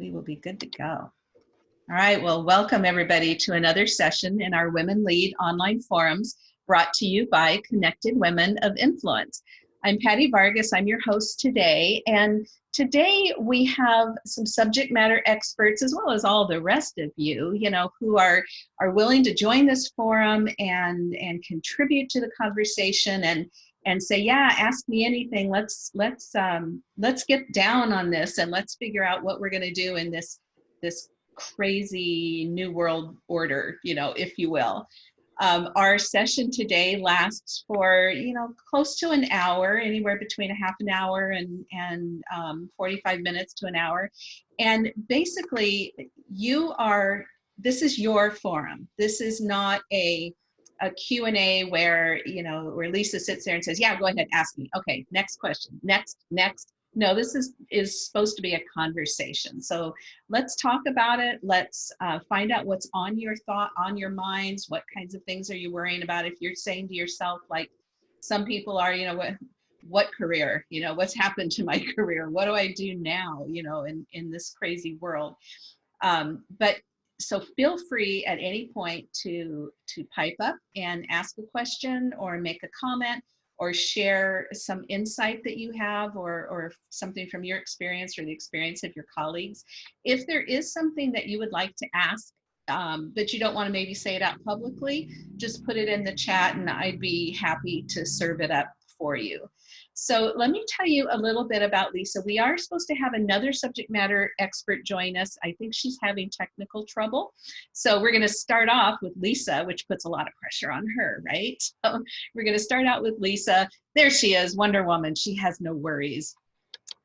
we will be good to go. All right, well, welcome everybody to another session in our Women Lead online forums brought to you by Connected Women of Influence. I'm Patty Vargas, I'm your host today, and today we have some subject matter experts as well as all the rest of you, you know, who are, are willing to join this forum and, and contribute to the conversation and, and say, yeah, ask me anything. Let's let's um, let's get down on this and let's figure out what we're going to do in this this crazy new world order, you know, if you will. Um, our session today lasts for you know close to an hour, anywhere between a half an hour and and um, 45 minutes to an hour, and basically you are this is your forum. This is not a a Q&A where, you know, where Lisa sits there and says, yeah, go ahead, ask me. Okay, next question, next, next. No, this is, is supposed to be a conversation. So let's talk about it. Let's uh, find out what's on your thought, on your minds. What kinds of things are you worrying about? If you're saying to yourself, like some people are, you know, what, what career, you know, what's happened to my career? What do I do now, you know, in, in this crazy world? Um, but so feel free at any point to to pipe up and ask a question or make a comment or share some insight that you have or, or something from your experience or the experience of your colleagues. If there is something that you would like to ask, um, but you don't want to maybe say it out publicly, just put it in the chat and I'd be happy to serve it up for you. So let me tell you a little bit about Lisa. We are supposed to have another subject matter expert join us. I think she's having technical trouble. So we're gonna start off with Lisa, which puts a lot of pressure on her, right? So we're gonna start out with Lisa. There she is, Wonder Woman. She has no worries.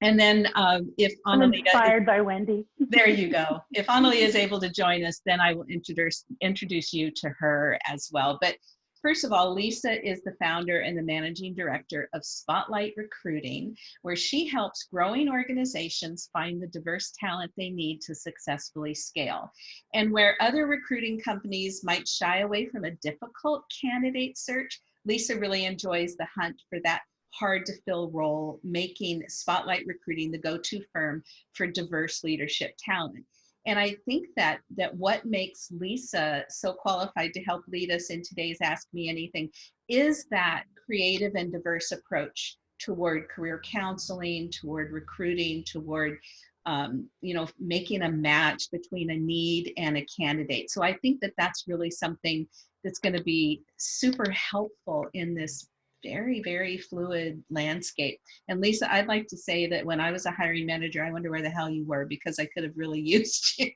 And then um, if I'm inspired by Wendy. there you go. If Annalie is able to join us, then I will introduce introduce you to her as well. But First of all, Lisa is the founder and the managing director of Spotlight Recruiting, where she helps growing organizations find the diverse talent they need to successfully scale. And where other recruiting companies might shy away from a difficult candidate search, Lisa really enjoys the hunt for that hard to fill role, making Spotlight Recruiting the go-to firm for diverse leadership talent. And I think that that what makes Lisa so qualified to help lead us in today's Ask Me Anything is that creative and diverse approach toward career counseling, toward recruiting, toward um, you know, making a match between a need and a candidate. So I think that that's really something that's going to be super helpful in this very, very fluid landscape. And Lisa, I'd like to say that when I was a hiring manager, I wonder where the hell you were because I could have really used you.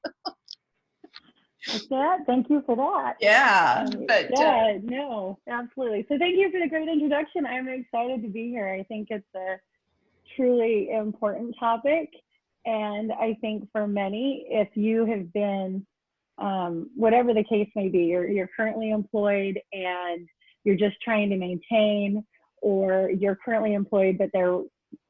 that. Thank you for that. Yeah. Um, but, uh, yeah, uh, no, absolutely. So thank you for the great introduction. I'm excited to be here. I think it's a truly important topic. And I think for many, if you have been, um, whatever the case may be, you're, you're currently employed and you're just trying to maintain or you're currently employed but they're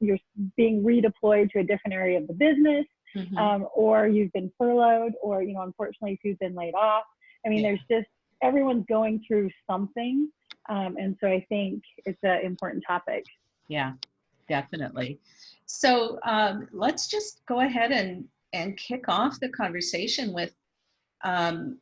you're being redeployed to a different area of the business mm-hmm. um, or you've been furloughed or you know unfortunately if you've been laid off i mean yeah. there's just everyone's going through something um, and so i think it's an important topic yeah definitely so um, let's just go ahead and and kick off the conversation with um,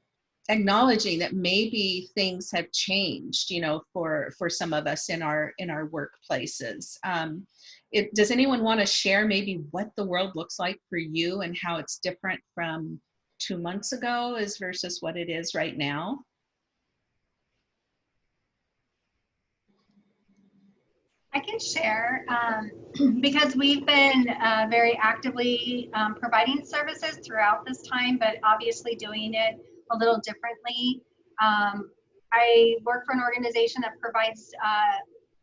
acknowledging that maybe things have changed you know for for some of us in our in our workplaces. Um it, does anyone want to share maybe what the world looks like for you and how it's different from two months ago as versus what it is right now? I can share um, because we've been uh, very actively um, providing services throughout this time, but obviously doing it a little differently. Um, I work for an organization that provides uh,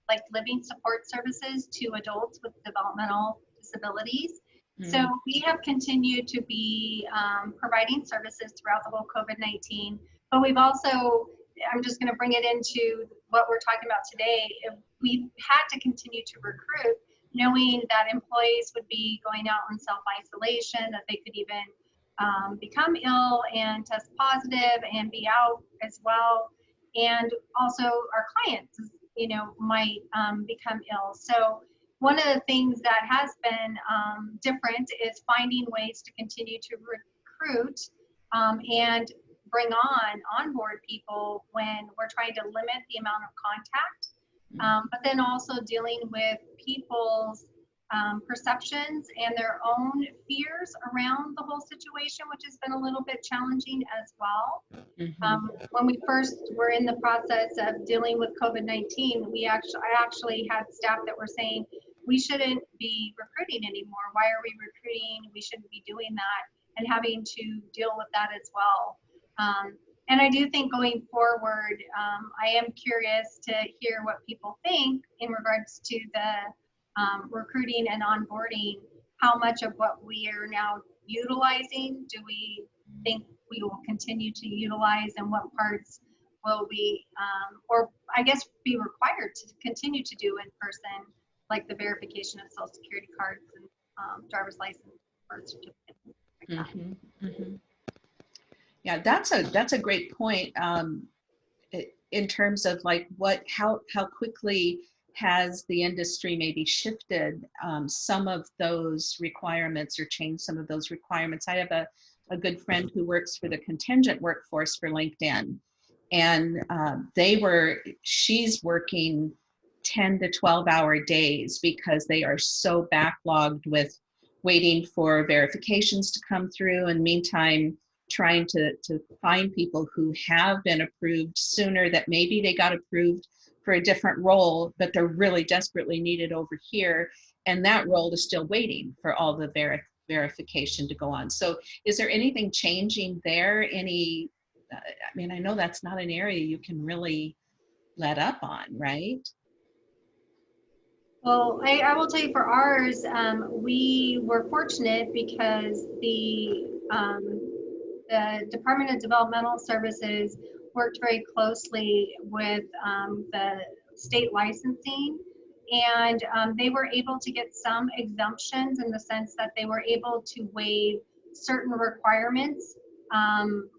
like living support services to adults with developmental disabilities. Mm. So we have continued to be um, providing services throughout the whole COVID-19, but we've also, I'm just going to bring it into what we're talking about today. We've had to continue to recruit knowing that employees would be going out in self-isolation, that they could even um, become ill and test positive and be out as well. And also our clients, you know, might um, become ill. So one of the things that has been um, different is finding ways to continue to recruit um, and bring on onboard people when we're trying to limit the amount of contact, um, but then also dealing with people's um, perceptions and their own fears around the whole situation, which has been a little bit challenging as well. Mhm. Um, when we first were in the process of dealing with COVID-19, we actually, I actually had staff that were saying, we shouldn't be recruiting anymore. Why are we recruiting? We shouldn't be doing that and having to deal with that as well. Um, and I do think going forward, um, I am curious to hear what people think in regards to the um, recruiting and onboarding. How much of what we are now utilizing do we think we will continue to utilize and what parts will we, um, or I guess be required to continue to do in person, like the verification of social security cards and um, driver's license, birth certificate. like that. Mhm, mhm. Yeah, that's a that's a great point. Um, in terms of like what how how quickly has the industry maybe shifted um, some of those requirements or changed some of those requirements. I have a a good friend who works for the contingent workforce for LinkedIn, and um, they were she's working 10 to 12 hour days because they are so backlogged with waiting for verifications to come through and meantime trying to, to find people who have been approved sooner that maybe they got approved for a different role but they're really desperately needed over here. And that role is still waiting for all the veri- verification to go on. So is there anything changing there? Any uh, i mean i know that's not an area you can really let up on right? Well, I, I will tell you for ours, um, we were fortunate because the, um, the Department of Developmental Services worked very closely with, um, the state licensing. And, um, they were able to get some exemptions in the sense that they were able to waive certain requirements, um,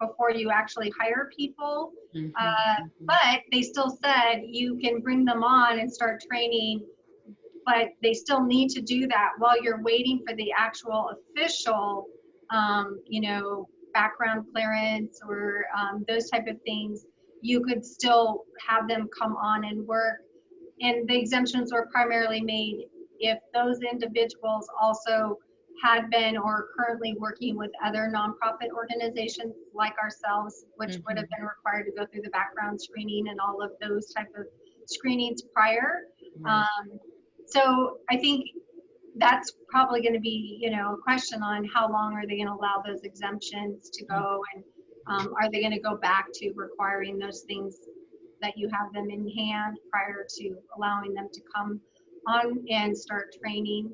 before you actually hire people. Mhm, Uh. But they still said you can bring them on and start training, but they still need to do that while you're waiting for the actual official, um, you know, background clearance or um, those type of things. You could still have them come on and work. And the exemptions were primarily made if those individuals also had been or currently working with other nonprofit organizations like ourselves, which would have been required to go through the background screening and all of those type of screenings prior. Right. Um, so I think that's probably going to be, you know, a question on how long are they going to allow those exemptions to go and um, are they going to go back to requiring those things that you have them in hand prior to allowing them to come on and start training?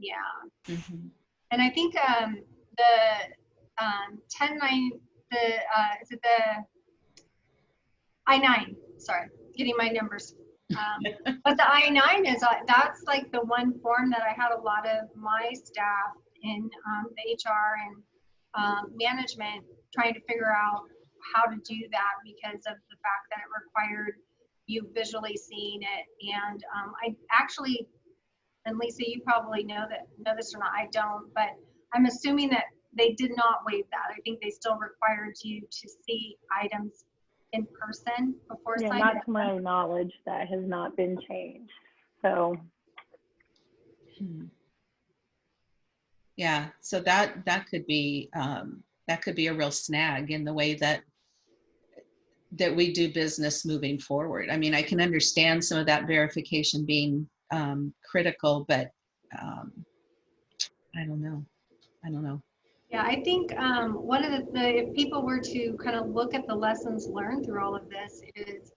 Yeah. Mhm. And I think um, the um, 10 9, the, uh, is it the I 9? Sorry, getting my numbers. Um, but the I 9 is, uh, that's like the one form that I had a lot of my staff in um, the HR and um, management trying to figure out how to do that because of the fact that it required you visually seeing it. And um, I actually and Lisa, you probably know that know this or not. I don't, but I'm assuming that they did not waive that. I think they still required you to see items in person before Yeah, signing. not to my knowledge, that has not been changed. So, Hmm. Yeah, so that that could be um, that could be a real snag in the way that that we do business moving forward. I mean, I can understand some of that verification being um, critical, but um, I don't know. I don't know. Yeah, I think um, one of the, the, if people were to kind of look at the lessons learned through all of this is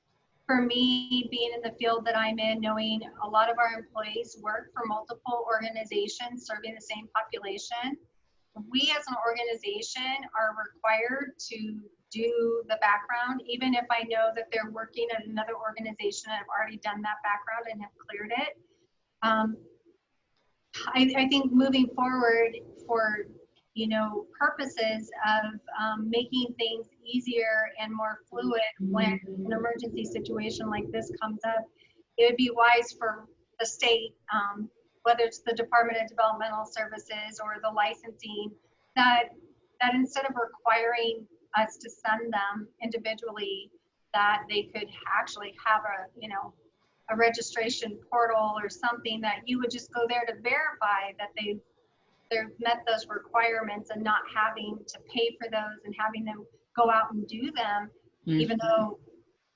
for me, being in the field that I'm in, knowing a lot of our employees work for multiple organizations serving the same population, we as an organization are required to do the background, even if I know that they're working at another organization and have already done that background and have cleared it. Um, I, I think moving forward for you know purposes of um, making things easier and more fluid when an emergency situation like this comes up, it would be wise for the state, um, whether it's the Department of Developmental Services or the licensing, that that instead of requiring us to send them individually, that they could actually have a you know a registration portal or something that you would just go there to verify that they they've met those requirements and not having to pay for those and having them go out and do them even though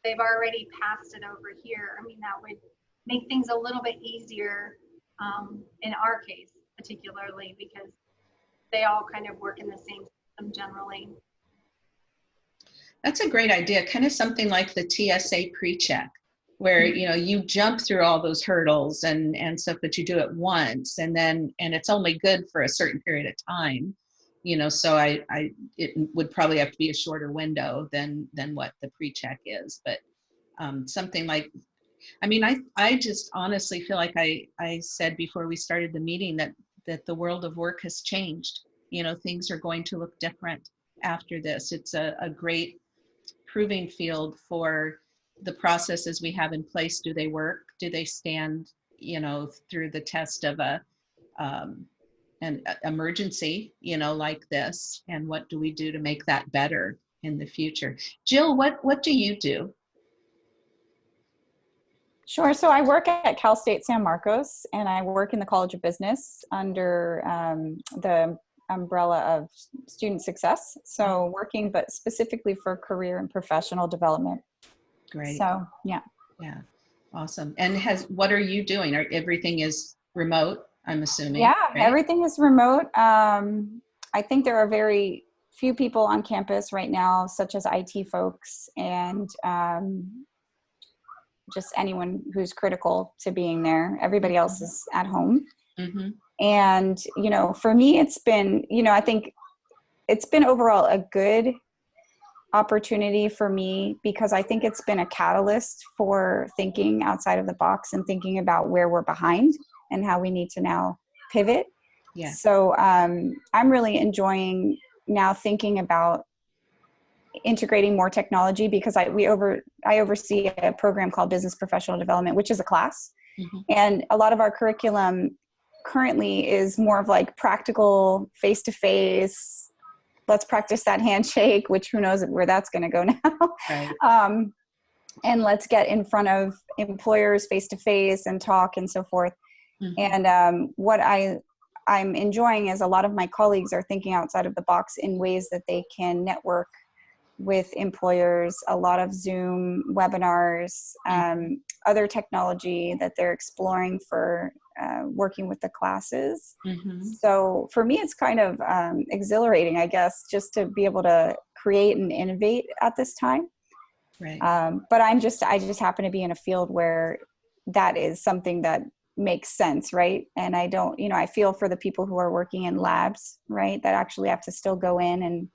they've already passed it over here. I mean, that would make things a little bit easier um, in our case, particularly because they all kind of work in the same system generally. That's a great idea. Kind of something like the TSA pre-check, where Mm-hmm. you know you jump through all those hurdles and and stuff, but you do it once, and then and it's only good for a certain period of time. You know, so I I it would probably have to be a shorter window than than what the pre-check is, but um, something like. I mean, I I just honestly feel like I I said before we started the meeting that that the world of work has changed. You know, things are going to look different after this. It's a, a great proving field for the processes we have in place. Do they work? Do they stand, you know, through the test of a um, an emergency, you know, like this? And what do we do to make that better in the future? Jill, what what do you do? Sure. So I work at Cal State San Marcos and I work in the College of Business under um, the umbrella of student success. So working, but specifically for career and professional development. Great. So yeah. Yeah. Awesome. And has what are you doing? Are everything is remote? I'm assuming. Yeah, right? everything is remote. Um, I think there are very few people on campus right now, such as IT folks and um, just anyone who's critical to being there. Everybody else is at home. Mhm. and you know for me it's been you know i think it's been overall a good opportunity for me because i think it's been a catalyst for thinking outside of the box and thinking about where we're behind and how we need to now pivot Yeah. so um, i'm really enjoying now thinking about integrating more technology because i we over i oversee a program called business professional development which is a class Mhm. and a lot of our curriculum currently is more of like practical face to face let's practice that handshake which who knows where that's going to go now Right. um, and let's get in front of employers face to face and talk and so forth Mhm. and um, what i i'm enjoying is a lot of my colleagues are thinking outside of the box in ways that they can network with employers a lot of zoom webinars um, other technology that they're exploring for uh, working with the classes Mhm. so for me it's kind of um, exhilarating i guess just to be able to create and innovate at this time Right. um, but i'm just i just happen to be in a field where that is something that makes sense right and i don't you know i feel for the people who are working in labs right that actually have to still go in and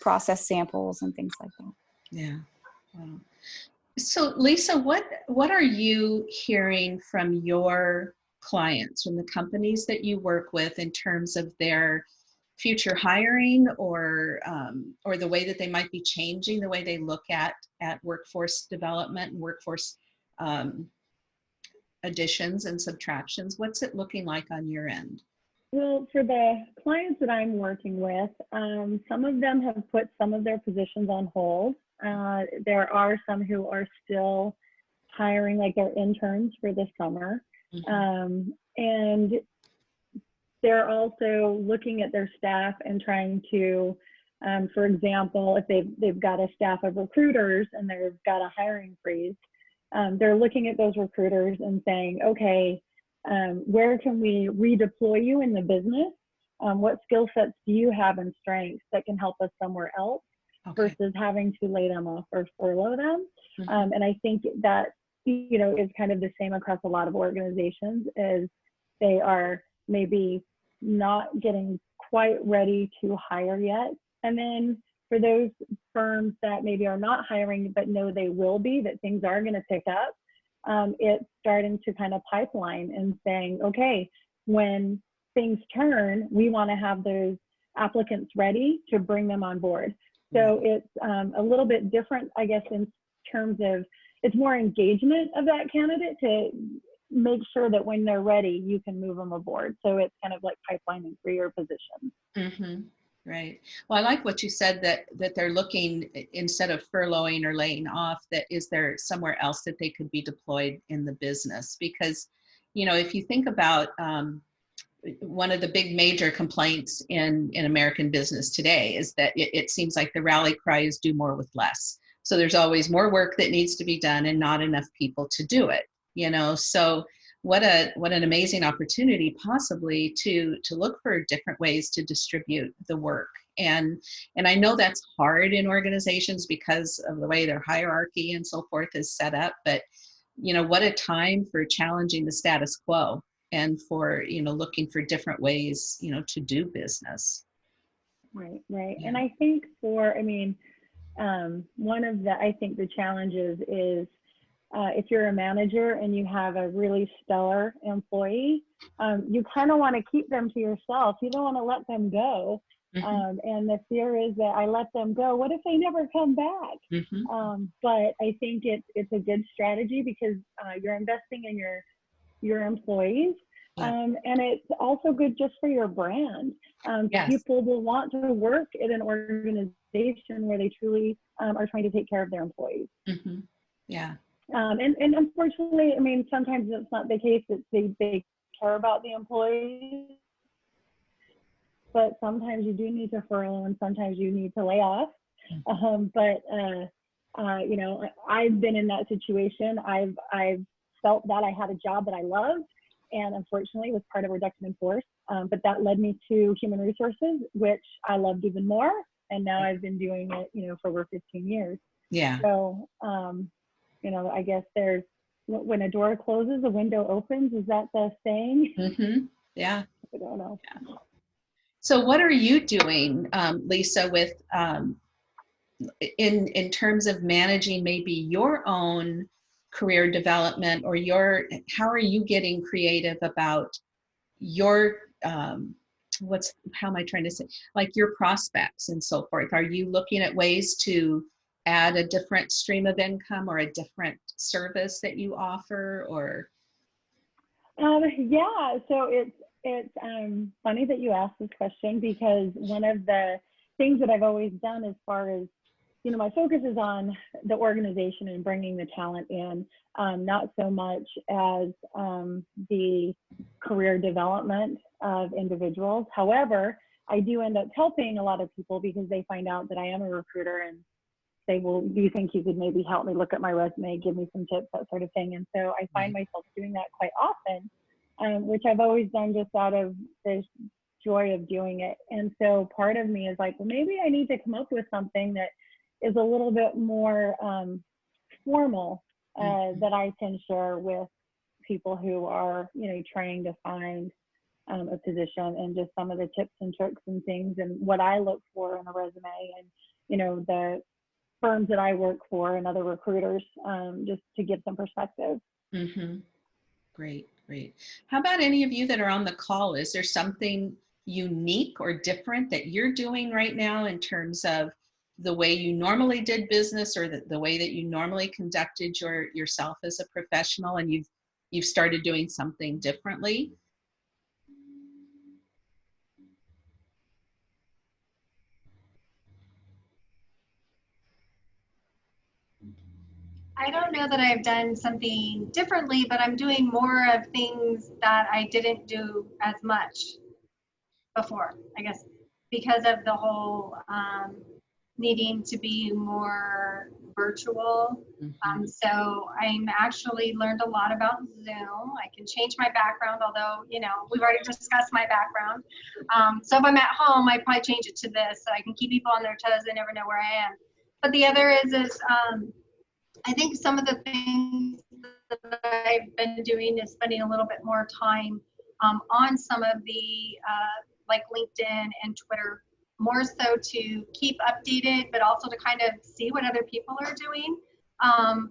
process samples and things like that Yeah. Wow. So Lisa, what what are you hearing from your clients, from the companies that you work with, in terms of their future hiring or um, or the way that they might be changing the way they look at at workforce development and workforce um, additions and subtractions? What's it looking like on your end? Well, for the clients that I'm working with, um, some of them have put some of their positions on hold. Uh, there are some who are still hiring like their interns for the summer. Mhm. Um, and they're also looking at their staff and trying to, um, for example, if they've, they've got a staff of recruiters and they've got a hiring freeze, um, they're looking at those recruiters and saying, okay, um, where can we redeploy you in the business? Um, what skill sets do you have and strengths that can help us somewhere else Okay. versus having to lay them off or furlough them? Mhm. Um, and I think that you know is kind of the same across a lot of organizations. Is they are maybe not getting quite ready to hire yet, and then for those firms that maybe are not hiring but know they will be, that things are going to pick up, um, it's starting to kind of pipeline and saying, okay, when things turn, we want to have those applicants ready to bring them on board. So it's um, a little bit different, I guess, in terms of it's more engagement of that candidate to make sure that when they're ready, you can move them aboard. So it's kind of like pipelining for your position. Mm-hmm. Right. Well, I like what you said that that they're looking instead of furloughing or laying off. That is there somewhere else that they could be deployed in the business? Because, you know, if you think about um, one of the big major complaints in in American business today is that it, it seems like the rally cry is do more with less. So there's always more work that needs to be done and not enough people to do it. You know, so what a what an amazing opportunity possibly to to look for different ways to distribute the work. And and i know that's hard in organizations because of the way their hierarchy and so forth is set up but you know what a time for challenging the status quo and for you know looking for different ways you know to do business. Right right. Yeah. and i think for i mean um, one of the i think the challenges is uh, if you're a manager and you have a really stellar employee um, you kind of want to keep them to yourself you don't want to let them go Mhm, um, and the fear is that i let them go what if they never come back mhm. um, but I think it's it's a good strategy because uh, you're investing in your your employees, Yeah. um, and it's also good just for your brand. Um, Yes. People will want to work at an organization where they truly um, are trying to take care of their employees. Mhm. yeah Um, and, and unfortunately, I mean, sometimes it's not the case that they, they care about the employees, but sometimes you do need to furlough and sometimes you need to lay off. Um, but, uh, uh, you know, I've been in that situation. I've, I've felt that I had a job that I loved and unfortunately was part of reduction in force. Um, but that led me to human resources, which I loved even more. And now I've been doing it, you know, for over 15 years. yeah So, um, you know, I guess there's when a door closes, a window opens. Is that the saying? hmm yeah I don't know. Yeah. So what are you doing, um, Lisa, with um, in in terms of managing maybe your own career development or your how are you getting creative about your um, what's how am I trying to say like your prospects and so forth? Are you looking at ways to add a different stream of income or a different service that you offer or Um, yeah. So it's it's um, funny that you asked this question because one of the things that I've always done as far as you know, my focus is on the organization and bringing the talent in, um, not so much as um, the career development of individuals. However, I do end up helping a lot of people because they find out that I am a recruiter and say, well, do you think you could maybe help me look at my resume, give me some tips, that sort of thing. And so I find myself doing that quite often, um, which I've always done just out of this joy of doing it. And so part of me is like, well, maybe I need to come up with something that is a little bit more um, formal uh, Mhm. that I can share with people who are, you know, trying to find um, a position and just some of the tips and tricks and things and what I look for in a resume and, you know, the firms that I work for and other recruiters um, just to give some perspective. Mm-hmm. Great, great. How about any of you that are on the call? Is there something unique or different that you're doing right now in terms of the way you normally did business or the, the way that you normally conducted your yourself as a professional and you've you've started doing something differently? I don't know that I've done something differently, but I'm doing more of things that I didn't do as much before, I guess, because of the whole um, needing to be more virtual. Mhm. Um, so I'm actually learned a lot about Zoom. I can change my background, although, you know, we've already discussed my background. Um, so if I'm at home, I'd probably change it to this so I can keep people on their toes. They never know where I am. But the other is, is um, I think some of the things that I've been doing is spending a little bit more time um, on some of the uh, like LinkedIn and Twitter, more so to keep updated, but also to kind of see what other people are doing. Um,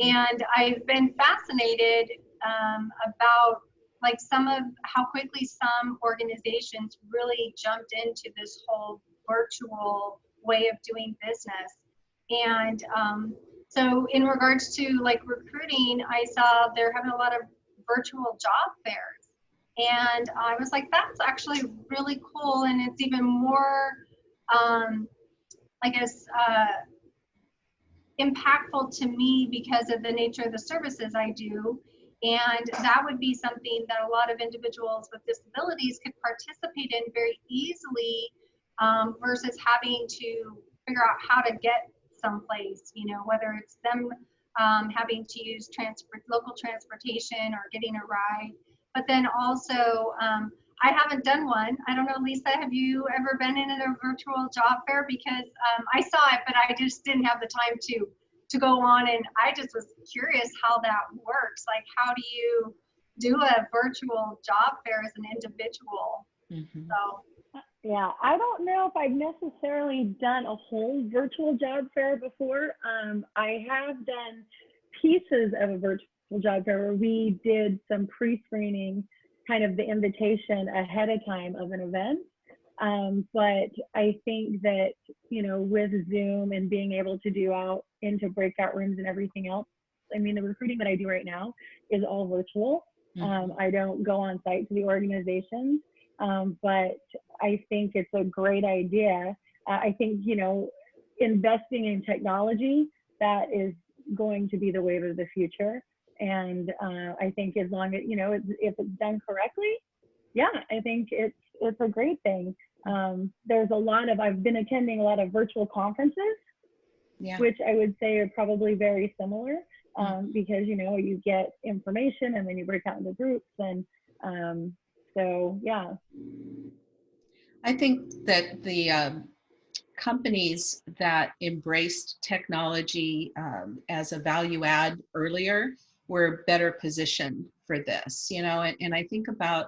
and I've been fascinated um, about like some of how quickly some organizations really jumped into this whole virtual way of doing business. And um, so in regards to like recruiting, I saw they're having a lot of virtual job fairs. And I was like, that's actually really cool. And it's even more, um, I guess, uh, impactful to me because of the nature of the services I do. And that would be something that a lot of individuals with disabilities could participate in very easily um, versus having to figure out how to get someplace, you know, whether it's them um, having to use transport, local transportation or getting a ride. But then also, um, I haven't done one. I don't know, Lisa, have you ever been in a virtual job fair? Because um, I saw it, but I just didn't have the time to to go on. And I just was curious how that works. Like, how do you do a virtual job fair as an individual? Mhm. So Yeah, I don't know if I've necessarily done a whole virtual job fair before. Um, I have done pieces of a virtual job fair where we did some pre-screening, kind of the invitation ahead of time of an event. Um, but I think that, you know, with Zoom and being able to do out into breakout rooms and everything else, I mean, the recruiting that I do right now is all virtual. Mhm. Um, I don't go on site to the organizations, um, but I think it's a great idea. Uh, I think, you know, investing in technology, that is going to be the wave of the future. And uh, I think as long as, you know, it's, if it's done correctly, yeah, I think it's, it's a great thing. Um, there's a lot of, I've been attending a lot of virtual conferences Yeah. which I would say are probably very similar um, because you know you get information and then you break out into groups and um, so yeah I think that the um, companies that embraced technology um, as a value add earlier were better positioned for this, you know, and, and I think about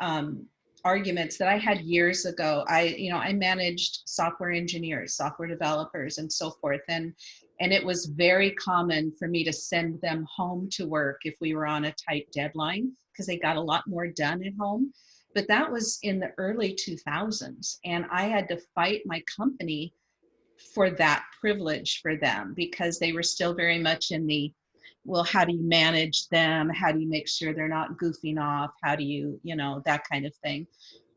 um, arguments that I had years ago. I, you know, I managed software engineers, software developers, and so forth. And, and it was very common for me to send them home to work if we were on a tight deadline because they got a lot more done at home. But that was in the early 2000s and i had to fight my company for that privilege for them because they were still very much in the well how do you manage them? How do you make sure they're not goofing off? How do you you know that kind of thing.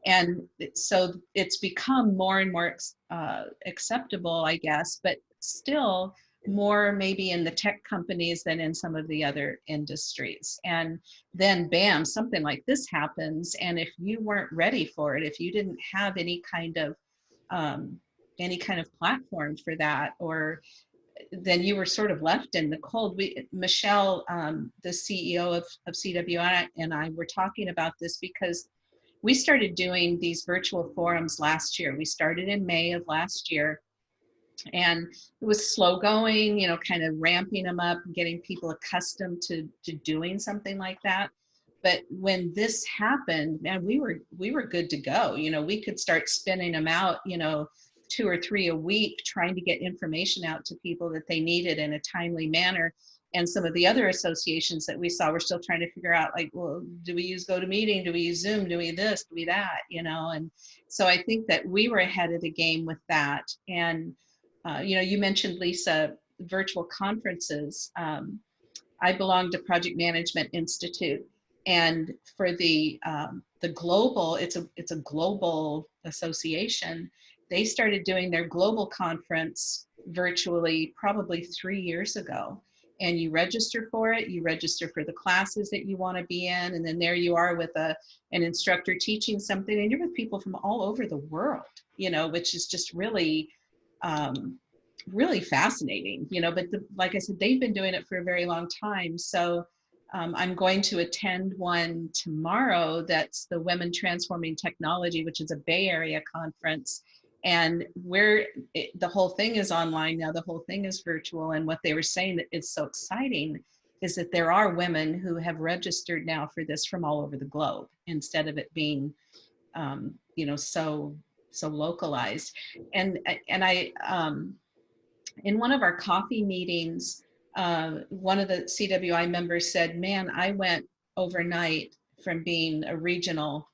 And so it's become more and more uh, acceptable i guess but still more maybe in the tech companies than in some of the other industries. And then bam something like this happens and if you weren't ready for it if you didn't have any kind of um, any kind of platform for that or then you were sort of left in the cold. We michelle um, the ceo of, of cwi and i were talking about this because we started doing these virtual forums last year. We started in may of last year and it was slow going you know kind of ramping them up getting people accustomed to to doing something like that. But when this happened man we were we were good to go. You know we could start spinning them out you know two or three a week trying to get information out to people that they needed in a timely manner. And some of the other associations that we saw were still trying to figure out like well do we use gotomeeting? Do we use zoom? Do we this? Do we that? You know and so i think that we were ahead of the game with that. And uh, you know, you mentioned Lisa, virtual conferences. Um, I belong to Project Management Institute, and for the um, the global, it's a it's a global association. They started doing their global conference virtually probably three years ago, and you register for it. You register for the classes that you want to be in, and then there you are with a an instructor teaching something, and you're with people from all over the world. You know, which is just really um, really fascinating, you know, but the, like I said, they've been doing it for a very long time. So um, I'm going to attend one tomorrow that's the Women Transforming Technology, which is a Bay Area conference. And where the whole thing is online now, the whole thing is virtual. And what they were saying that is so exciting is that there are women who have registered now for this from all over the globe instead of it being, um, you know, so so localized and and i um in one of our coffee meetings uh one of the cwi members said man i went overnight from being a regional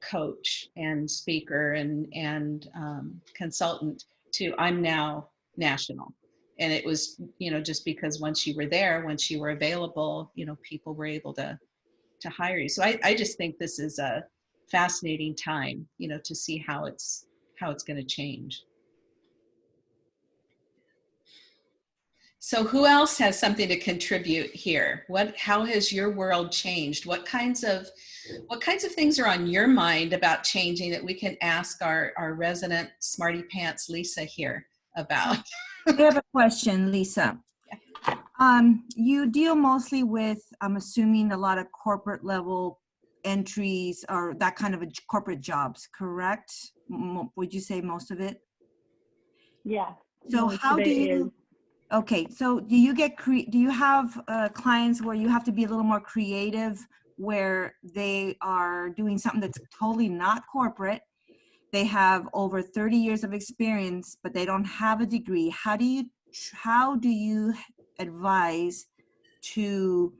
coach and speaker and and um, consultant to i'm now national and it was you know just because once you were there once you were available you know people were able to to hire you. So I, I just think this is a fascinating time, you know, to see how it's how it's going to change. So who else has something to contribute here? What how has your world changed? What kinds of what kinds of things are on your mind about changing that we can ask our, our resident smarty pants Lisa here about? I have a question, Lisa. Um, you deal mostly with, I'm assuming, a lot of corporate level entries or that kind of corporate jobs, correct? Would you say most of it? Yeah. So how do it is- you, okay, so do you get, cre- do you have uh, clients where you have to be a little more creative where they are doing something that's totally not corporate? They have over 30 years of experience, but they don't have a degree. How do you, how do you advise to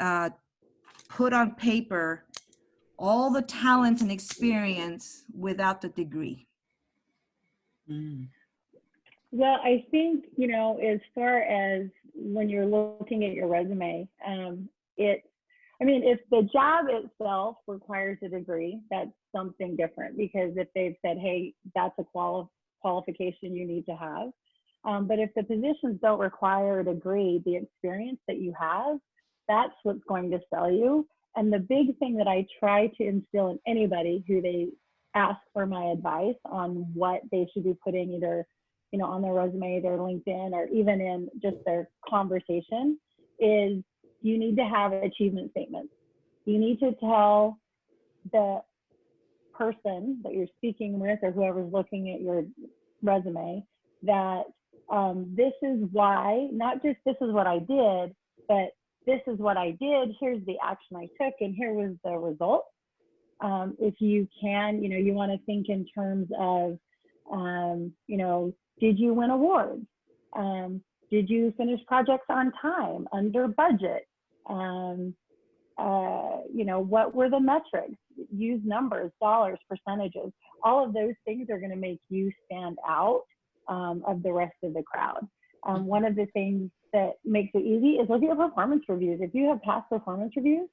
uh, put on paper all the talents and experience without the degree? Mm. Well, I think, you know, as far as when you're looking at your resume, um, it, I mean, if the job itself requires a degree, that's something different because if they've said, hey, that's a quali- qualification you need to have. Um, but if the positions don't require a degree, the experience that you have, that's what's going to sell you. And the big thing that I try to instill in anybody who they ask for my advice on what they should be putting either you know, on their resume, their LinkedIn, or even in just their conversation is you need to have achievement statements. You need to tell the person that you're speaking with or whoever's looking at your resume that um, this is why, not just this is what I did, but this is what I did, here's the action I took, and here was the result. Um, if you can, you know, you want to think in terms of, um, you know, did you win awards? Um, did you finish projects on time, under budget? Um, uh, you know, what were the metrics? Use numbers, dollars, percentages. All of those things are going to make you stand out um, of the rest of the crowd. Um, one of the things that makes it easy is look at your performance reviews. If you have past performance reviews,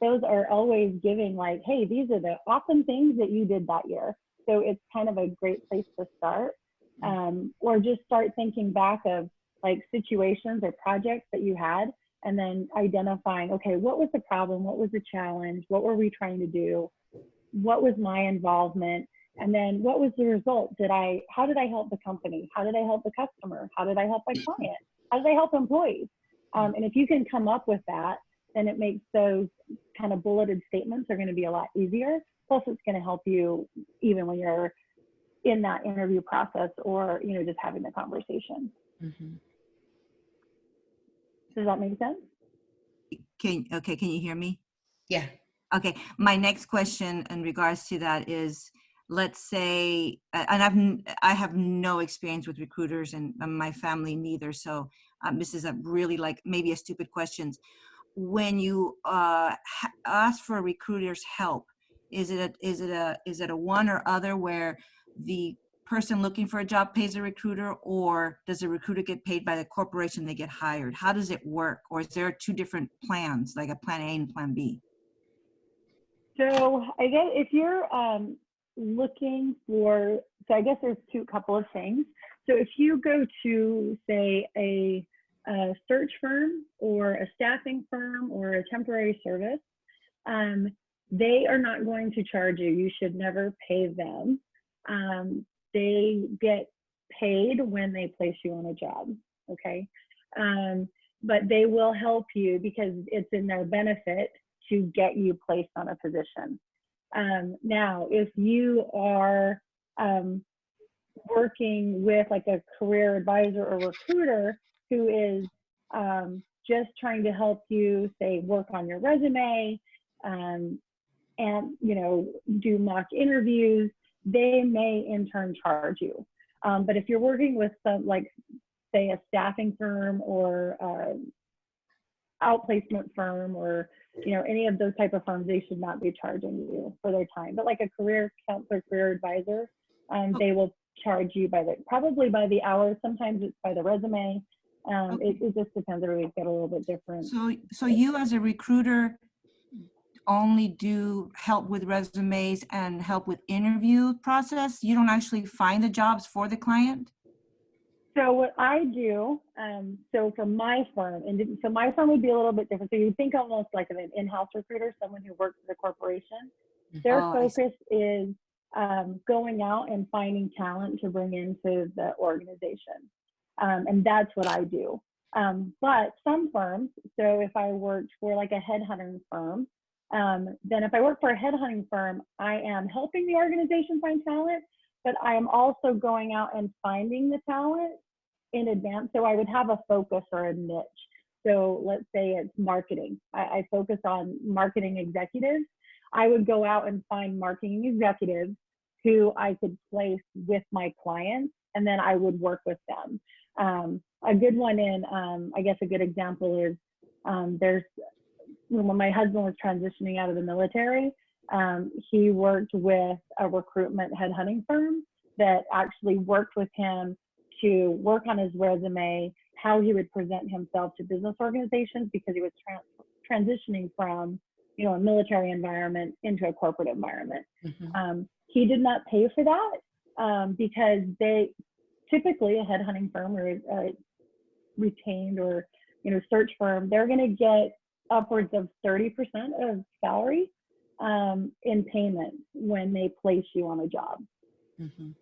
those are always giving like, hey, these are the awesome things that you did that year. So it's kind of a great place to start. Um, or just start thinking back of like situations or projects that you had and then identifying, okay, what was the problem? What was the challenge? What were we trying to do? What was my involvement? And then what was the result? Did I, how did I help the company? How did I help the customer? How did I help my client? How did I help employees? Um, and if you can come up with that, then it makes those kind of bulleted statements are going to be a lot easier. Plus, it's going to help you even when you're in that interview process or you know just having the conversation. Mhm. Does that make sense? Can, okay, can you hear me? Yeah. Okay, my next question in regards to that is, let's say, and I've, I have no experience with recruiters and my family neither, so um, this is a really like, maybe a stupid question. When you uh, ask for a recruiter's help, is it, a is it a, is it a one or other where the person looking for a job pays a recruiter or does the recruiter get paid by the corporation they get hired? How does it work? Or is there two different plans, like a plan A and plan B? So I guess if you're um, looking for, so I guess there's two couple of things. So if you go to say a, a search firm or a staffing firm or a temporary service, um, they are not going to charge you. You should never pay them. Um, they get paid when they place you on a job. Okay. Um, but they will help you because it's in their benefit to get you placed on a position. Um, now, if you are um, working with like a career advisor or recruiter who is um, just trying to help you, say, work on your resume um, and you know do mock interviews, they may in turn charge you. Um, but if you're working with some like say a staffing firm or uh, outplacement firm or you know any of those type of firms they should not be charging you for their time. But like a career counselor career advisor um, they will charge you by the probably by the hour. Sometimes it's by the resume. Um, it, it just depends. Everybody's got a little bit different. So, so you as a recruiter only do help with resumes and help with interview process? You don't actually find the jobs for the client? So what I do, um, so for my firm, and so my firm would be a little bit different. So you think almost like of an in-house recruiter, someone who works for the corporation. Their Oh, focus is um, going out and finding talent to bring into the organization, um, and that's what I do. Um, but some firms, so if I worked for like a headhunting firm, um, then if I work for a headhunting firm, I am helping the organization find talent, but I am also going out and finding the talent in advance. So I would have a focus or a niche. So let's say it's marketing. I, I focus on marketing executives. I would go out and find marketing executives who I could place with my clients, and then I would work with them. Um, a good one in, um, I guess a good example is um, there's when my husband was transitioning out of the military, um, he worked with a recruitment headhunting firm that actually worked with him to work on his resume, how he would present himself to business organizations because he was trans- transitioning from, you know, a military environment into a corporate environment. Mhm. Um, he did not pay for that um, because they typically a headhunting firm or a retained or you know search firm, they're going to get upwards of 30% of salary um, in payment when they place you on a job. Mhm.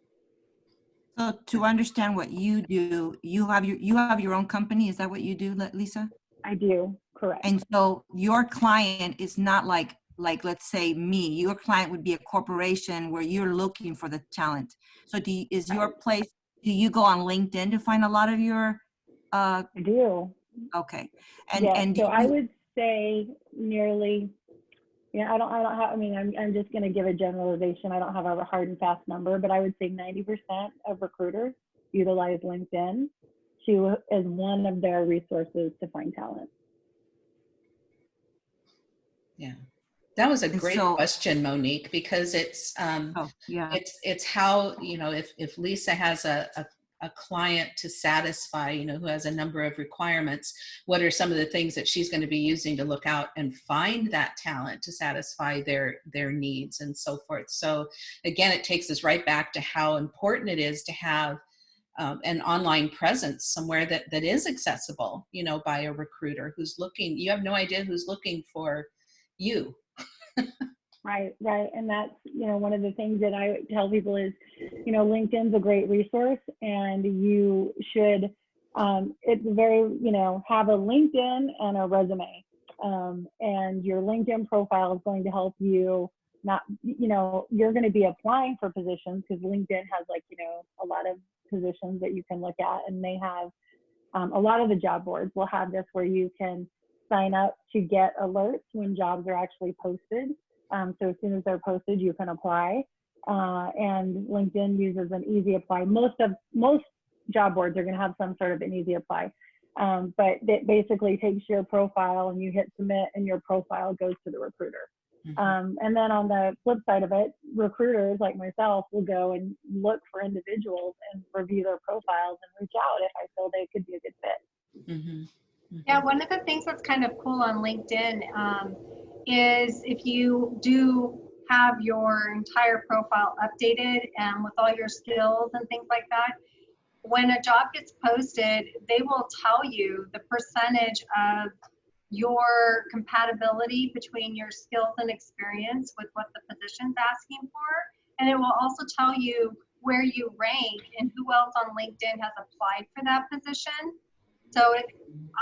So to understand what you do, you have your, you have your own company, is that what you do, Lisa? I do, correct. And so your client is not like, like, let's say me, your client would be a corporation where you're looking for the talent. So do, you- is your place, do you go on LinkedIn to find a lot of your, uh, I do. okay. And, yeah, and so I would say nearly. Yeah, I don't. I don't have. I mean, I'm. I'm just going to give a generalization. I don't have a hard and fast number, but I would say 90% of recruiters utilize LinkedIn to as one of their resources to find talent. Yeah. That was a great so- question, Monique, because it's, um, oh, yeah, it's, it's how, you know, if, if Lisa has a, a, a client to satisfy, you know, who has a number of requirements, what are some of the things that she's going to be using to look out and find that talent to satisfy their, their needs and so forth. So again, it takes us right back to how important it is to have um, an online presence somewhere that, that is accessible, you know, by a recruiter who's looking, you have no idea who's looking for you. Right, right. And that's, you know, one of the things that I tell people is, you know, LinkedIn's a great resource and you should, um, it's very, you know, have a LinkedIn and a resume. Um, and your LinkedIn profile is going to help you not, you know, you're going to be applying for positions because LinkedIn has like, you know, a lot of positions that you can look at and they have, um, a lot of the job boards will have this where you can sign up to get alerts when jobs are actually posted. Um, so as soon as they're posted, you can apply. Uh, and LinkedIn uses an easy apply. Most of most job boards are going to have some sort of an easy apply. Um, but it basically takes your profile and you hit submit, and your profile goes to the recruiter. Mhm. Um, and then on the flip side of it, recruiters like myself will go and look for individuals and review their profiles and reach out if I feel they could be a good fit. Mhm. Mhm. Yeah, one of the things that's kind of cool on LinkedIn um, is if you do have your entire profile updated and with all your skills and things like that, when a job gets posted, they will tell you the percentage of your compatibility between your skills and experience with what the position's asking for. And it will also tell you where you rank and who else on LinkedIn has applied for that position. So it,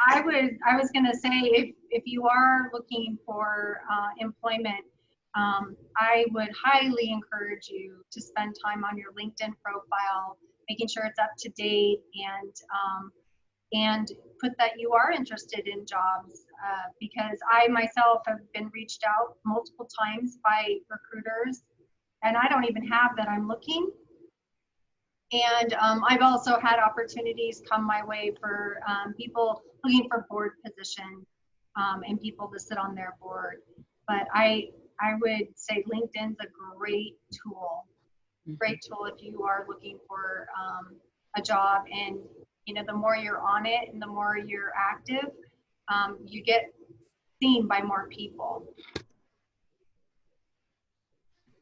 I would, I was gonna say, if, if you are looking for uh, employment, um, I would highly encourage you to spend time on your LinkedIn profile, making sure it's up to date and, um, and put that you are interested in jobs. Uh, because I myself have been reached out multiple times by recruiters and I don't even have that I'm looking. And um, I've also had opportunities come my way for um, people looking for board position um, and people to sit on their board. But I, I would say LinkedIn's a great tool, great tool if you are looking for um, a job. And you know, the more you're on it and the more you're active, um, you get seen by more people.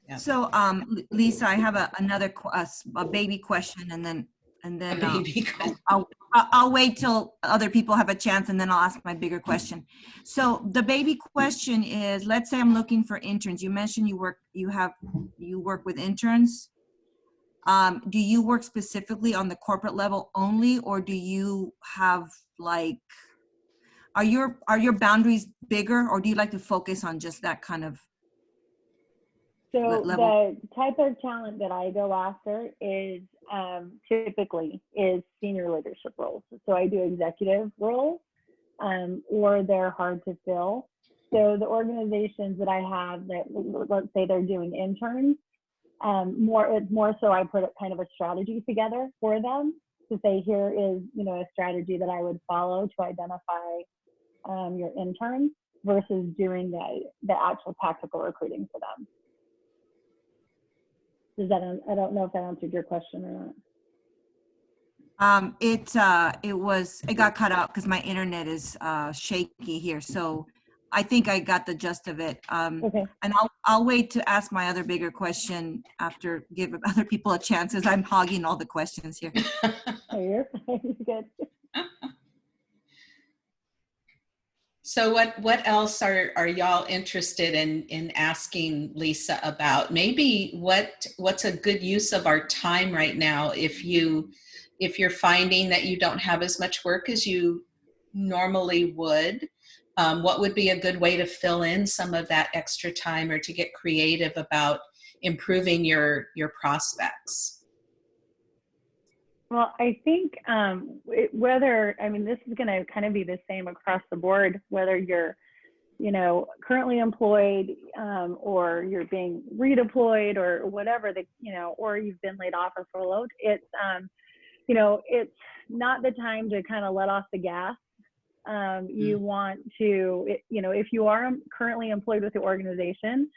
Yeah. So, um, Lisa, I have a, another, a, a baby question and then, and then, uh, baby I'll, I'll, I'll- I'll wait till other people have a chance and then I'll ask my bigger question. So the baby question is, let's say I'm looking for interns. You mentioned you work, you have, you work with interns. Um, do you work specifically on the corporate level only, or do you have like, are your, are your boundaries bigger or do you like to focus on just that kind of? So the type of talent that I go after is um, typically is senior leadership roles. So I do executive roles, um, or they're hard to fill. So the organizations that I have that let's say they're doing interns, um, more it's more so I put kind of a strategy together for them to say here is you know a strategy that I would follow to identify um, your interns versus doing the the actual tactical recruiting for them. Does that, I don't know if that answered your question or not. Um, it, uh, it was, it got cut out because my internet is, uh, shaky here. So I think I got the gist of it. Um, Okay, and I'll, I'll wait to ask my other bigger question after, give other people a chance as I'm hogging all the questions here. oh, you're fine, you're good. So what what else are are y'all interested in in asking Lisa about? Maybe what what's a good use of our time right now if you if you're finding that you don't have as much work as you normally would, um, what would be a good way to fill in some of that extra time or to get creative about improving your your prospects? Well, I think um, it, whether, I mean, this is going to kind of be the same across the board, whether you're, you know, currently employed um, or you're being redeployed or whatever the, you know, or you've been laid off or furloughed. It's, um, you know, it's not the time to kind of let off the gas. Um, you want to, it- you know, if you are currently employed with the organization,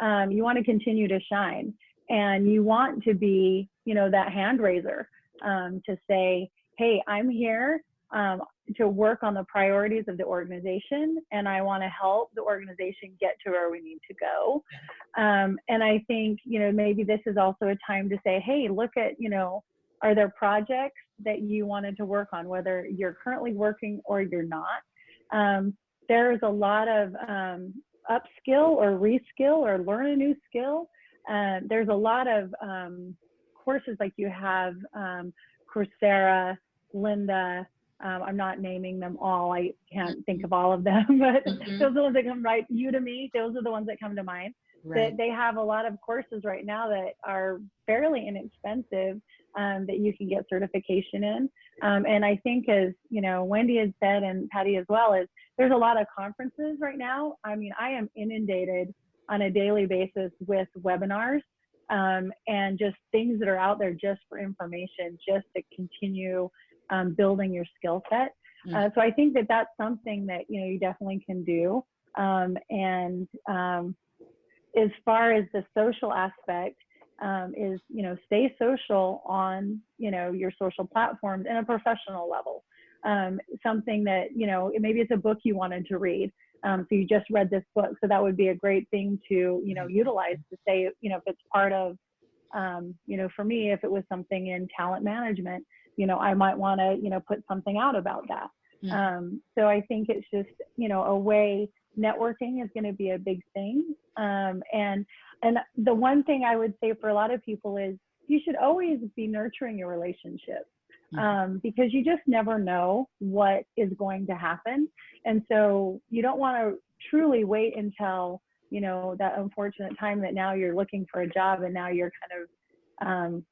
um, you want to continue to shine and you want to be, you know, that hand raiser um, to say, hey, I'm here um, to work on the priorities of the organization and I want to help the organization get to where we need to go. Um, and I think, you know, maybe this is also a time to say, hey, look at, you know, are there projects that you wanted to work on, whether you're currently working or you're not? Um, there's a lot of um, upskill or reskill or learn a new skill. Uh, there's a lot of um, courses like you have um, Coursera, Lynda. Um, I'm not naming them all. I can't think of all of them, but Mhm. those are the ones that come right. Udemy. Those are the ones that come to mind. Right. That they have a lot of courses right now that are fairly inexpensive um, that you can get certification in. Um, and I think, as you know, Wendy has said and Patty as well, is there's a lot of conferences right now. I mean, I am inundated on a daily basis with webinars um, and just things that are out there just for information, just to continue um, building your skill set. Uh, so I think that that's something that you know you definitely can do. Um, and um, as far as the social aspect um, is, you know, stay social on you know your social platforms in a professional level. Um, something that you know maybe it's a book you wanted to read. Um, so you just read this book, so that would be a great thing to you know utilize to say you know if it's part of um, you know for me if it was something in talent management, you know I might want to you know put something out about that. Mhm. Um, so I think it's just you know a way networking is going to be a big thing. Um, and and the one thing I would say for a lot of people is you should always be nurturing your relationship Mhm. Um, because you just never know what is going to happen. And so you don't want to truly wait until, you know, that unfortunate time that now you're looking for a job and now you're kind of um,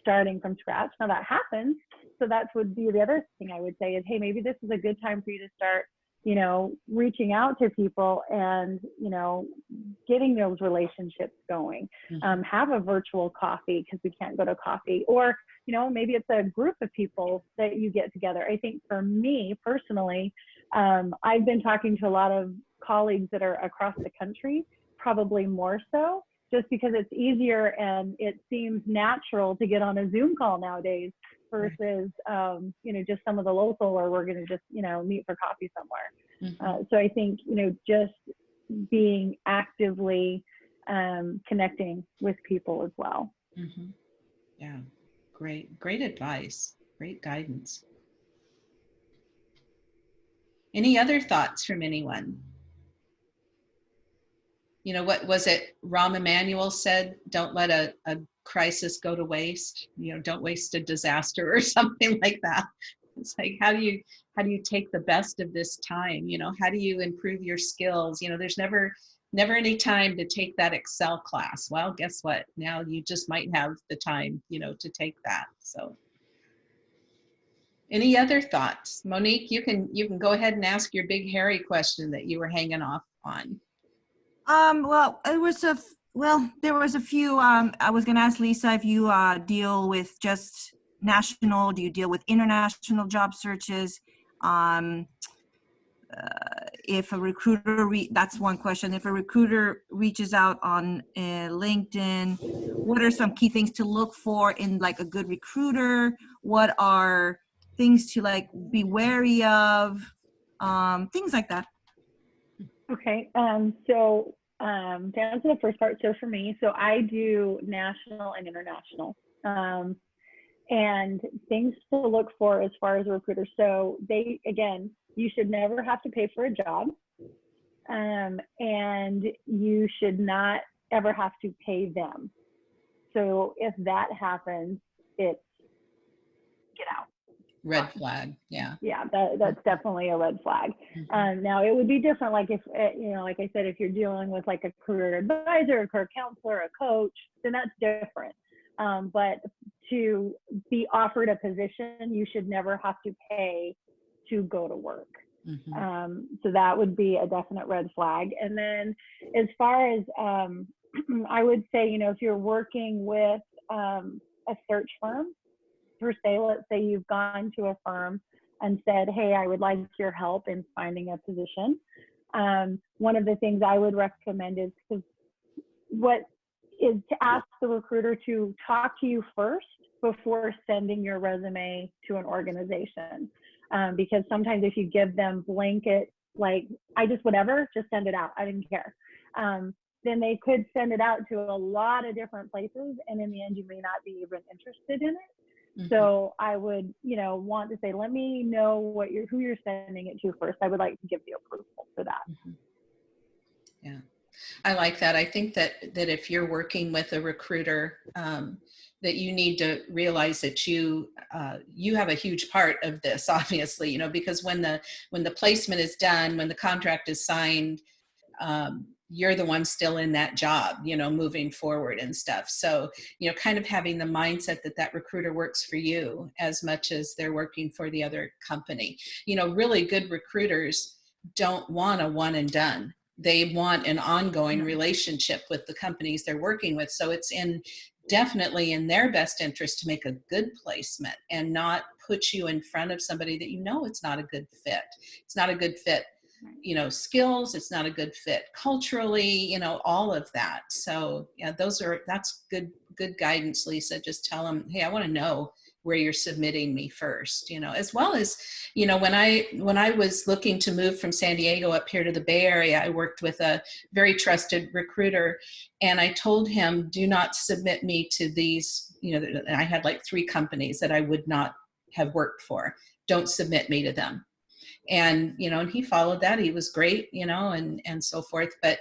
starting from scratch. Now that happens. So that would be the other thing I would say is, hey, maybe this is a good time for you to start, you know, reaching out to people and, you know, getting those relationships going. Mhm. Um, have a virtual coffee because we can't go to coffee or you know, maybe it's a group of people that you get together. I think for me personally, um, I've been talking to a lot of colleagues that are across the country, probably more so, just because it's easier and it seems natural to get on a Zoom call nowadays versus, um, you know, just some of the local or we're going to just, you know, meet for coffee somewhere. Mhm. Uh, so I think, you know, just being actively um, connecting with people as well. Mhm. Yeah, great, great advice, great guidance. Any other thoughts from anyone? You know, what was it Rahm Emanuel said, don't let a, a crisis go to waste, you know, don't waste a disaster or something like that. It's like, how do you, how do you take the best of this time? You know, how do you improve your skills? You know, there's never, never any time to take that Excel class. Well, guess what? Now you just might have the time, you know, to take that. So any other thoughts? Monique, you can you can go ahead and ask your big hairy question that you were hanging off on. Um, well, it was a, well, there was a few, um, I was gonna ask Lisa if you, uh, deal with just national, do you deal with international job searches? Um, uh, if a recruiter, re- that's one question, if a recruiter reaches out on uh, LinkedIn, what are some key things to look for in like a good recruiter? What are things to like be wary of? Um, things like that. Okay, um, so um, to answer the first part, so for me, so I do national and international. Um, and things to look for as far as a recruiter. So they, again, you should never have to pay for a job. Um, and you should not ever have to pay them. So if that happens, it's get out. Red flag. Yeah. Yeah, that, that's definitely a red flag. Um, now it would be different, like if uh, you know, like I said, if you're dealing with like a career advisor, a career counselor, a coach, then that's different. Um, but to be offered a position, you should never have to pay to go to work. Mhm. Um, so that would be a definite red flag. And then as far as um, I would say, you know, if you're working with um, a search firm, per se, let's say you've gone to a firm and said, hey, I would like your help in finding a position. Um, one of the things I would recommend is because what is to ask the recruiter to talk to you first before sending your resume to an organization. Um, because sometimes if you give them blanket, like, I just whatever, just send it out, I didn't care. Um, then they could send it out to a lot of different places, and in the end, you may not be even interested in it. Mhm. So I would, you know, want to say, let me know what you're, who you're sending it to first. I would like to give the approval for that. Yeah, I like that. I think that that if you're working with a recruiter, um, that you need to realize that you uh, you have a huge part of this. Obviously, you know, because when the when the placement is done, when the contract is signed, um, you're the one still in that job, you know, moving forward and stuff. So, you know, kind of having the mindset that that recruiter works for you as much as they're working for the other company. You know, really good recruiters don't want a one and done they want an ongoing mm-hmm. relationship with the companies they're working with so it's in definitely in their best interest to make a good placement and not put you in front of somebody that you know it's not a good fit it's not a good fit you know skills it's not a good fit culturally you know all of that. So yeah those are that's good good guidance lisa. Just tell them hey i want to know where you're submitting me first you know as well as you know when i when i was looking to move from san diego up here to the bay area i worked with a very trusted recruiter and i told him do not submit me to these you know i had like three companies that i would not have worked for. Don't submit me to them and you know and he followed that he was great you know and and so forth but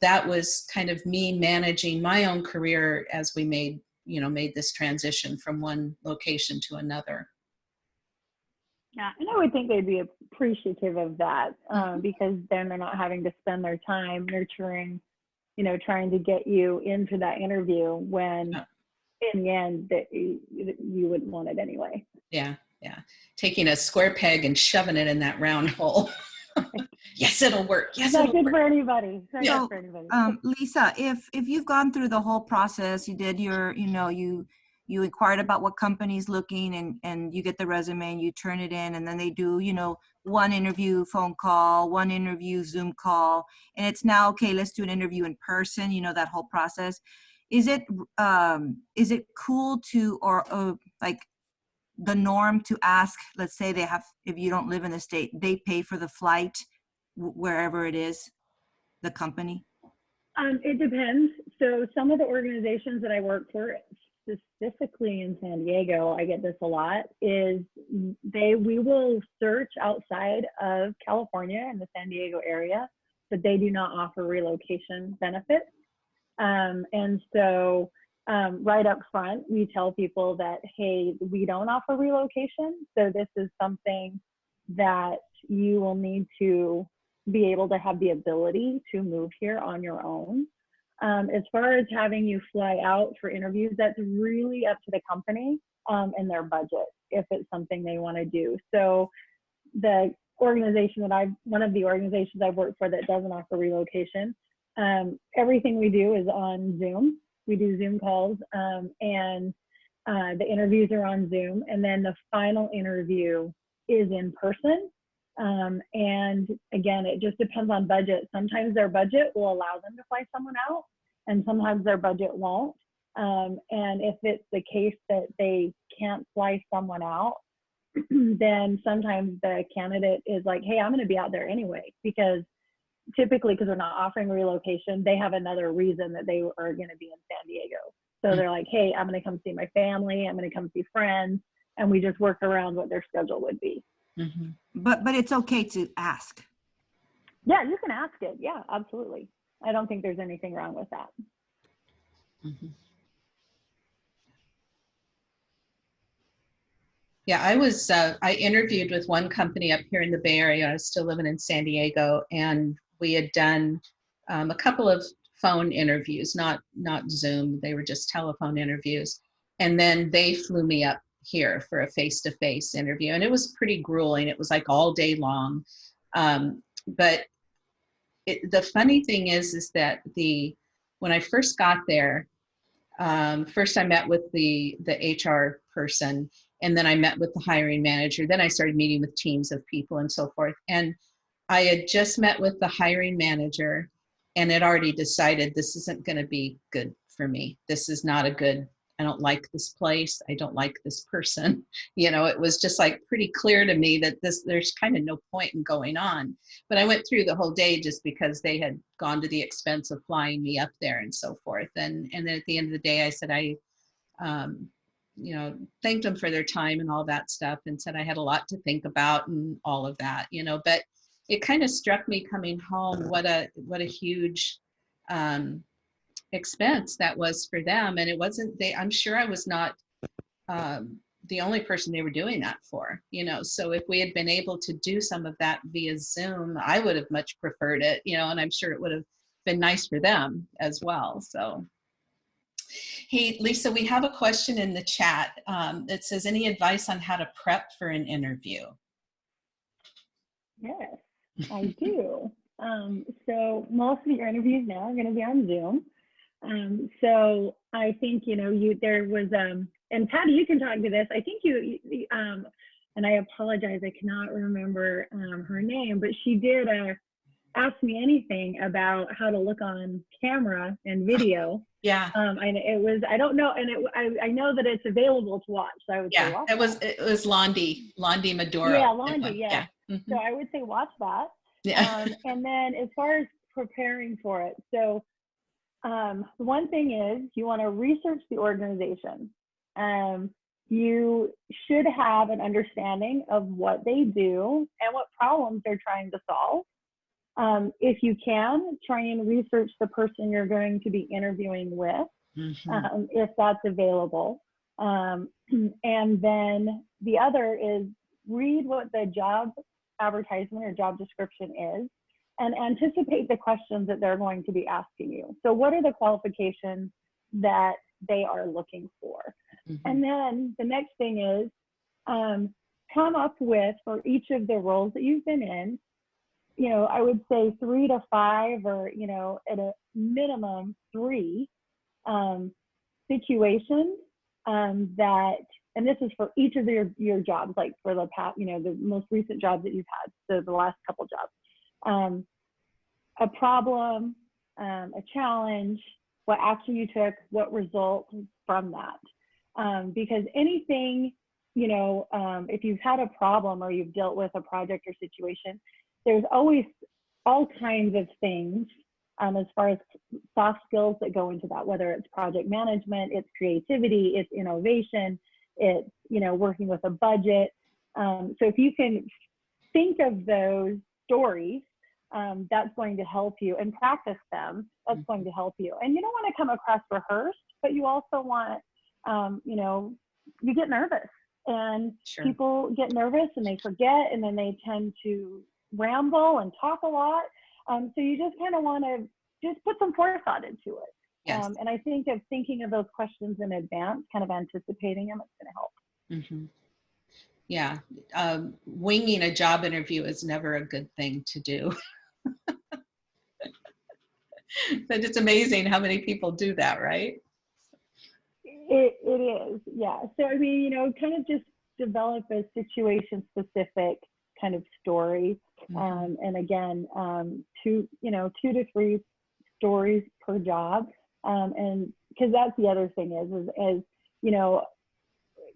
that was kind of me managing my own career as we made you know made this transition from one location to another Yeah, and I would think they'd be appreciative of that um, because then they're not having to spend their time nurturing, you know, trying to get you into that interview when Yeah. in the end that you, you wouldn't want it anyway. yeah yeah taking a square peg and shoving it in that round hole yes it'll work yes It's not it'll good work. for anybody. It's not Yeah. good for anybody. um, Lisa, if if you've gone through the whole process, you did your, you know, you you inquired about what company's looking, and and you get the resume and you turn it in, and then they do, you know, one interview phone call, one interview Zoom call, and it's now okay. Let's do an interview in person. You know that whole process. Is it um is it cool to or uh, like the norm to ask? Let's say they have, if you don't live in the state, they pay for the flight wherever it is, the company. Um, it depends. so some of the organizations that I work for, specifically in San Diego, I get this a lot, is they we will search outside of California in the San Diego area, but they do not offer relocation benefits. Um, and so um, right up front, we tell people that, hey, we don't offer relocation. So this is something that you will need to be able to have the ability to move here on your own. Um, as far as having you fly out for interviews, that's really up to the company um, and their budget if it's something they want to do. So the organization that I've, one of the organizations I've worked for that doesn't offer relocation, um, everything we do is on Zoom. We do Zoom calls um, and uh, the interviews are on Zoom. And then the final interview is in person. Um, and again, it just depends on budget. Sometimes their budget will allow them to fly someone out, and sometimes their budget won't. Um, and if it's the case that they can't fly someone out, then sometimes the candidate is like, hey, I'm going to be out there anyway, because typically, because they're not offering relocation, they have another reason that they are going to be in San Diego. So they're like, hey, I'm going to come see my family, I'm going to come see friends, and we just work around what their schedule would be. Mhm. But, but it's okay to ask. Yeah, you can ask it. Yeah, absolutely. I don't think there's anything wrong with that. Mhm. Yeah, I was, uh, I interviewed with one company up here in the Bay Area. I was still living in San Diego and we had done um, a couple of phone interviews, not, not Zoom. They were just telephone interviews. And then they flew me up here for a face-to-face interview and it was pretty grueling. It was like all day long. Um, but it, the funny thing is, is that the, when I first got there, um, first I met with the, the HR person and then I met with the hiring manager. Then I started meeting with teams of people and so forth. And I had just met with the hiring manager and had already decided this isn't going to be good for me. This is not a good, I don't like this place. I don't like this person. You know, it was just like pretty clear to me that this, there's kind of no point in going on. But I went through the whole day just because they had gone to the expense of flying me up there and so forth. And, and then at the end of the day, I said, I, um, you know, thanked them for their time and all that stuff and said I had a lot to think about and all of that, you know, but it kind of struck me coming home what a what a huge um, expense that was for them. And it wasn't they I'm sure I was not um, the only person they were doing that for, you know. So if we had been able to do some of that via Zoom, I would have much preferred it, you know, and I'm sure it would have been nice for them as well. So Hey, Lisa, we have a question in the chat um, that says, any advice on how to prep for an interview? Yes, I do. Um, so most of your interviews now are going to be on Zoom. Um, so I think you know you there was um, and Patty, you can talk to this. I think you, you um, and I apologize, I cannot remember um, her name, but she did uh, ask me anything about how to look on camera and video. Yeah. Um, and it was, I don't know, and it, I, I know that it's available to watch. So I would say Yeah, it was, it was Londi, Londi Maduro. Yeah, Londi, one. yeah. Mhm. So I would say watch that. Yeah. Um, and then as far as preparing for it, so um, one thing is you want to research the organization. Um, you should have an understanding of what they do and what problems they're trying to solve. Um, if you can, try and research the person you're going to be interviewing with Mhm. um, if that's available. Um, and then the other is read what the job advertisement or job description is and anticipate the questions that they're going to be asking you. So, what are the qualifications that they are looking for? Mhm. And then the next thing is um, come up with for each of the roles that you've been in, you know, I would say three to five or, you know, at a minimum three um, situations um, that, and this is for each of your, your jobs, like for the past, you know, the most recent jobs that you've had, so the last couple jobs. Um, a problem, um, a challenge, what action you took, what result from that. Um, because anything, you know, um, if you've had a problem or you've dealt with a project or situation, there's always all kinds of things um, as far as soft skills that go into that, whether it's project management, it's creativity, it's innovation, it's you know working with a budget. Um, so if you can think of those stories, um, that's going to help you and practice them. That's going to help you. And you don't want to come across rehearsed, but you also want, um, you know, you get nervous and Sure. people get nervous and they forget and then they tend to ramble and talk a lot. Um, so you just kind of want to just put some forethought into it. Yes. Um, and I think of thinking of those questions in advance, kind of anticipating them, it's going to help. hmm Yeah, um, winging a job interview is never a good thing to do. but it's amazing how many people do that, right? It, it is, yeah. So, I mean, you know, kind of just develop a situation specific kind of story. Mhm. Um, and again, um, two, you know, two to three stories per job. Um, and because that's the other thing is, is, is, you know,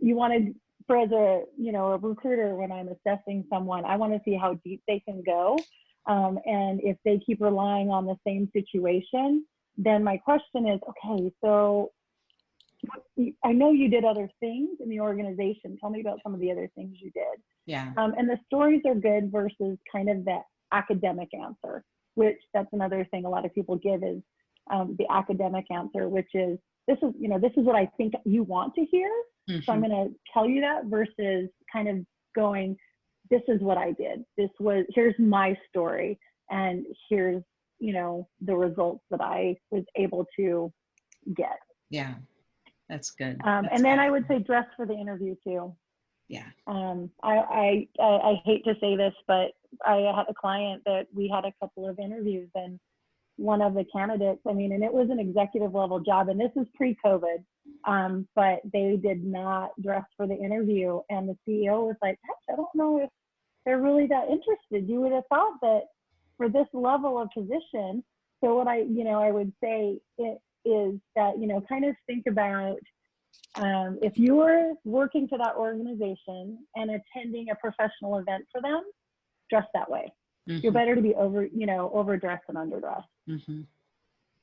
you wanted for as a, you know, a recruiter, when I'm assessing someone, I want to see how deep they can go. Um, and if they keep relying on the same situation, then my question is, okay, so I know you did other things in the organization. Tell me about some of the other things you did. Yeah. Um, and the stories are good versus kind of that academic answer, which that's another thing a lot of people give is um, the academic answer, which is this is you know this is what I think you want to hear, so I'm Mhm. going to tell you that versus kind of going, this is what I did. This was here's my story, and here's you know the results that I was able to get. Yeah, that's good. Um, That's and then I would say dress for the interview too. yeah. Um, I, I, I, I hate to say this, but I had a client that we had a couple of interviews and one of the candidates, I mean, and it was an executive level job and this is pre-COVID, um, but they did not dress for the interview. And the CEO was like, gosh, I don't know if they're really that interested. You would have thought that for this level of position. So what I, you know, I would say it is that, you know, kind of think about um, if you're working for that organization and attending a professional event for them, dress that way. You're Mhm, better to be over, you know, overdressed than underdressed. Mhm.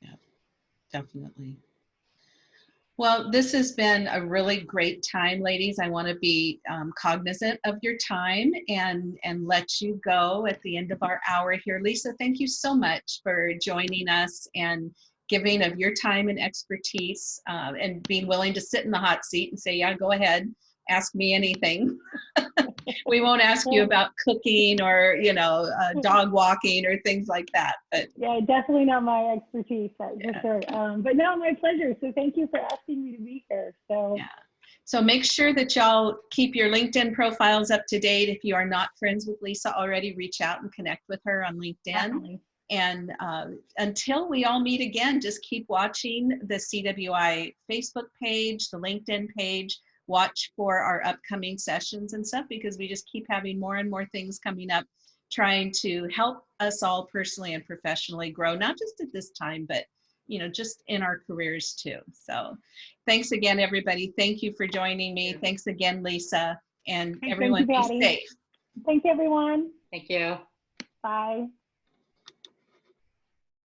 Yeah, definitely. Well, this has been a really great time, ladies. I want to be um, cognizant of your time and and let you go at the end of our hour here. Lisa, thank you so much for joining us and giving of your time and expertise uh, and being willing to sit in the hot seat and say, yeah, go ahead, ask me anything. we won't ask you about cooking or you know uh, dog walking or things like that, but Yeah, definitely not my expertise, that's Yeah. for sure. Um, but no, my pleasure. So thank you for asking me to be here. So Yeah. So make sure that y'all keep your LinkedIn profiles up to date. If you are not friends with Lisa already, reach out and connect with her on LinkedIn. definitely. And uh, until we all meet again, just keep watching the CWI Facebook page, the LinkedIn page. Watch for our upcoming sessions and stuff because we just keep having more and more things coming up, trying to help us all personally and professionally grow, not just at this time, but you know, just in our careers too. So thanks again, everybody. Thank you for joining me. Thanks again, Lisa. And Thank you, everyone be Patty. safe. Thanks, everyone. Thank you. Bye.